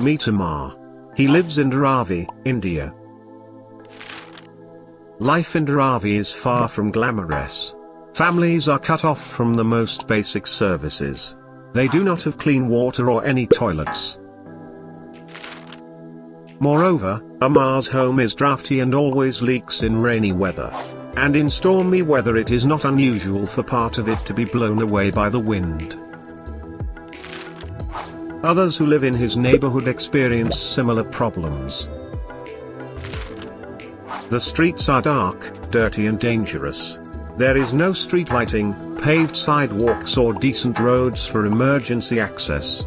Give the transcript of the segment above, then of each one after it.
Meet Amar. He lives in Dharavi, India. Life in Dharavi is far from glamorous. Families are cut off from the most basic services. They do not have clean water or any toilets. Moreover, Amar's home is drafty and always leaks in rainy weather. And in stormy weather it is not unusual for part of it to be blown away by the wind. Others who live in his neighborhood experience similar problems. The streets are dark, dirty and dangerous. There is no street lighting, paved sidewalks or decent roads for emergency access.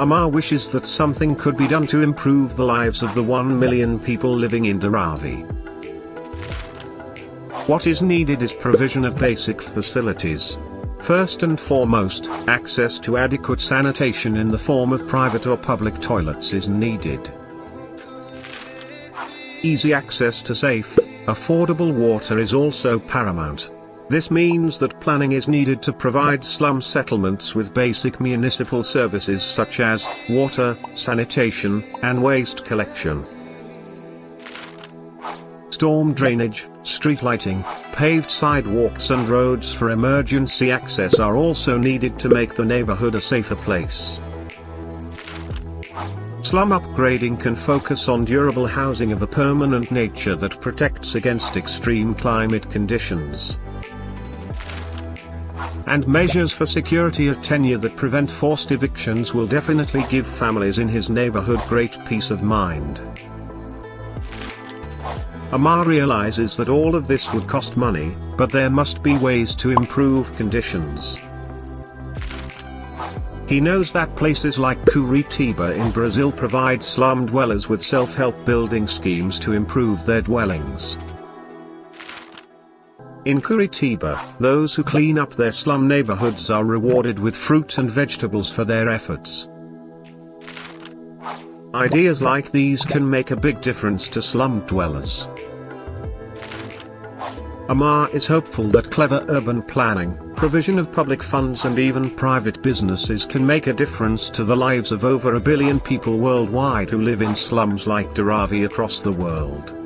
Amar wishes that something could be done to improve the lives of the 1 million people living in Dharavi. What is needed is provision of basic facilities. First and foremost, access to adequate sanitation in the form of private or public toilets is needed. Easy access to safe, affordable water is also paramount. This means that planning is needed to provide slum settlements with basic municipal services such as water, sanitation, and waste collection. Storm drainage, street lighting, paved sidewalks and roads for emergency access are also needed to make the neighborhood a safer place. Slum upgrading can focus on durable housing of a permanent nature that protects against extreme climate conditions. And measures for security of tenure that prevent forced evictions will definitely give families in his neighborhood great peace of mind. Amar realizes that all of this would cost money, but there must be ways to improve conditions. He knows that places like Curitiba in Brazil provide slum dwellers with self-help building schemes to improve their dwellings. In Curitiba, those who clean up their slum neighborhoods are rewarded with fruit and vegetables for their efforts. Ideas like these can make a big difference to slum dwellers. Amar is hopeful that clever urban planning, provision of public funds and even private businesses can make a difference to the lives of over a billion people worldwide who live in slums like Dharavi across the world.